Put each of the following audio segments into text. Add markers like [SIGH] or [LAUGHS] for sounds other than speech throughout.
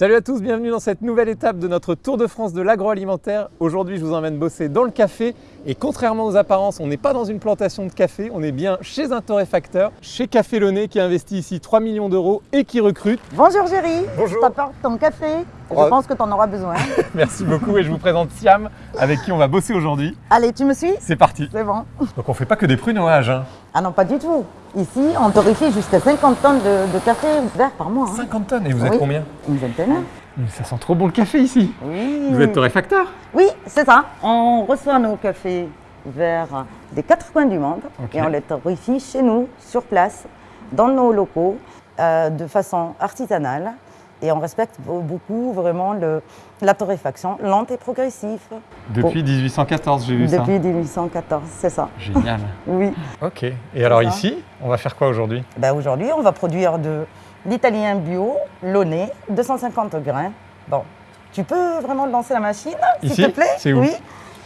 Salut à tous, bienvenue dans cette nouvelle étape de notre Tour de France de l'agroalimentaire. Aujourd'hui, je vous emmène bosser dans le café et contrairement aux apparences, on n'est pas dans une plantation de café, on est bien chez un torréfacteur, chez Café Launay qui investit ici 3 millions d'euros et qui recrute. Bonjour Géry, Bonjour. je t'apporte ton café. Je Oh. pense que tu en auras besoin. [LAUGHS] Merci beaucoup et je vous présente Siam avec qui on va bosser aujourd'hui. Allez, tu me suis? C'est parti. C'est bon. Donc on fait pas que des prunages, hein. Ah non, pas du tout. Ici, on torréfie jusqu'à 50 tonnes de, de café vert par mois. hein. 50 tonnes et vous êtes Oui. combien Une vingtaine. Ça sent trop bon le café ici. Oui. Vous êtes torréfacteur Oui, c'est ça. On reçoit nos cafés verts des quatre coins du monde et on les torréfie chez nous, sur place, dans nos locaux, euh, de façon artisanale. Et on respecte be- beaucoup vraiment le, la torréfaction lente et progressive. Depuis 1814, j'ai vu ça. Depuis 1814, c'est ça. Génial. [LAUGHS] Oui. Ok. Et alors ça. ici, on va faire quoi aujourd'hui? Ben aujourd'hui, on va produire de l'italien bio, launay, 250 grains. Bon, tu peux vraiment lancer la machine, Ici s'il te plaît? C'est où? Oui,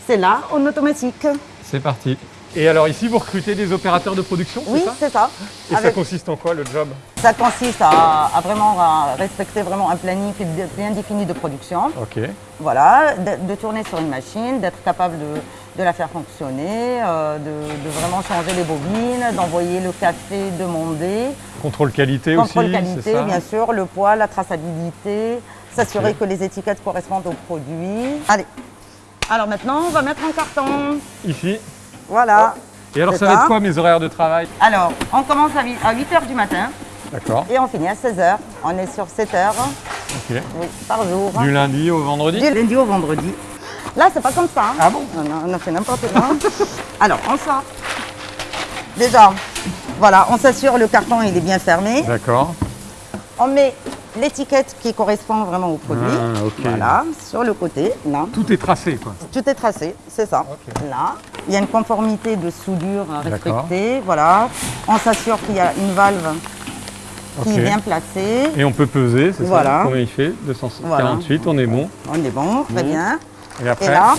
c'est là, en automatique. C'est parti. Et alors ici, vous recrutez des opérateurs de production, Oui, c'est ça c'est ça. Et ça consiste en quoi le job? Ça consiste à, à vraiment à respecter vraiment un planning bien défini de production. Ok. Voilà, de, de tourner sur une machine, d'être capable de, de la faire fonctionner, euh, de, de vraiment changer les bobines, d'envoyer le café demandé. Contrôle qualité Contrôle aussi, c'est qualité, ça? bien sûr, le poids, la traçabilité, s'assurer que les étiquettes correspondent aux produits. Allez, alors maintenant, on va mettre en carton. Ici. Voilà. Et alors ça va être quoi mes horaires de travail? Alors, on commence à 8h du matin D'accord. et on finit à 16h. On est sur 7 heures Ok. oui, par jour. Du lundi au vendredi? Du lundi au vendredi. Là, c'est pas comme ça. hein. Ah bon? On a fait n'importe quoi. [LAUGHS] Alors, on sort. Déjà, voilà, on s'assure le carton il est bien fermé. D'accord. On met l'étiquette qui correspond vraiment au produit. Ah. Voilà, sur le côté, là. Tout est tracé quoi. Tout est tracé, c'est ça. Là, il y a une conformité de soudure respecter. Voilà. On s'assure qu'il y a une valve qui est bien placée. Et on peut peser, c'est Voilà. ça Combien il fait? 248, on est bon. On est bon, très Bon. bien. Et après? Et là,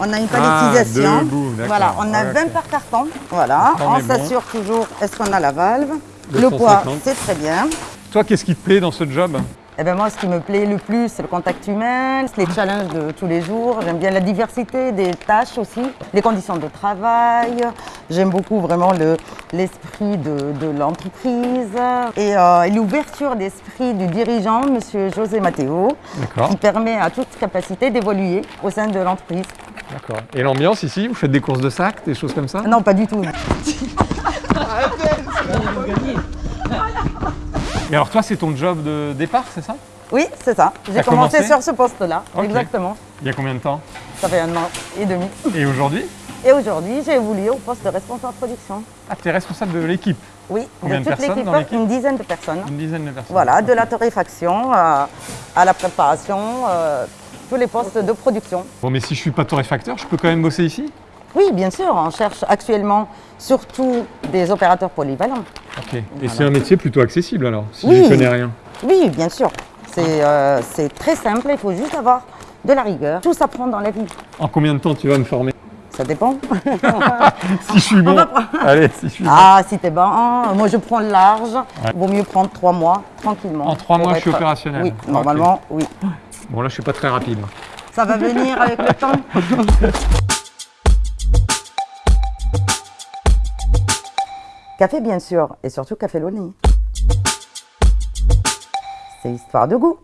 on a une palettisation. Ah, d'accord. voilà, on a Ouais, 20 ok. par carton. Voilà, On bon. s'assure toujours, est-ce qu'on a la valve? Le 250. poids, c'est très bien. Toi, qu'est-ce qui te plaît dans ce job Eh ben moi, ce qui me plaît le plus, c'est le contact humain, c'est les challenges de tous les jours. J'aime bien la diversité des tâches aussi, les conditions de travail. J'aime beaucoup vraiment le- l'esprit de, de l'entreprise et, euh, et l'ouverture d'esprit du dirigeant, Monsieur José Matteo, qui permet à toute capacité d'évoluer au sein de l'entreprise. D'accord. Et l'ambiance ici, vous faites des courses de sac, des choses comme ça? Non, pas du tout. [LAUGHS] [LAUGHS] Et alors toi, c'est ton job de départ, c'est ça? Oui, c'est ça. J'ai commencé commencé? sur ce poste-là, exactement. Il y a combien de temps? Ça fait un an et demi. Et aujourd'hui? Et aujourd'hui, j'ai évolué au poste de responsable de production. Ah, tu es responsable de l'équipe, Oui, Combien de toute l'équipe, une dizaine de personnes. une dizaine de personnes. Voilà, de la torréfaction à, à la préparation, euh, tous les postes de production. Bon, mais si je suis pas torréfacteur, je peux quand même bosser ici? Oui, bien sûr, on cherche actuellement surtout des opérateurs polyvalents. Ok. Et Voilà. c'est un métier plutôt accessible alors, si Oui. je connais rien. Oui, bien sûr. C'est euh, c'est très simple, il faut juste avoir de la rigueur. Tout s'apprend dans la vie. En combien de temps tu vas me former? Ça dépend. [LAUGHS] [LAUGHS] Si je suis bon. Allez, si je suis bon. Ah, si t'es bon, moi je prends le large. Vaut mieux prendre trois mois, tranquillement. En trois mois, je suis opérationnel. Oui, normalement, oui. Bon, là, je suis pas très rapide. Ça va venir avec le temps. [LAUGHS] café, bien sûr, et surtout café Launay. C'est histoire de goût.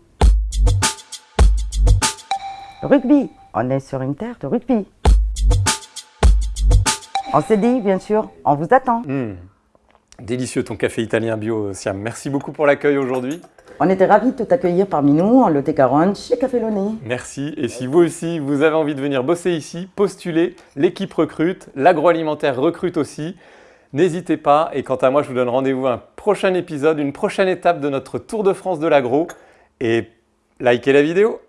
Rugby, on est sur une terre de rugby. On s'est dit, bien sûr, on vous attend. Hmm. Délicieux ton café italien bio, Siam. Merci beaucoup pour l'accueil aujourd'hui. On était ravis de t'accueillir parmi nous en Lot-et-Garonne chez Café Launay. Merci. Et si vous aussi, vous avez envie de venir bosser ici, postulez. L'équipe recrute, l'agroalimentaire recrute aussi. N'hésitez pas. Et quant à moi, je vous donne rendez-vous à un prochain épisode, une prochaine étape de notre Tour de France de l'agro. Et likez la vidéo.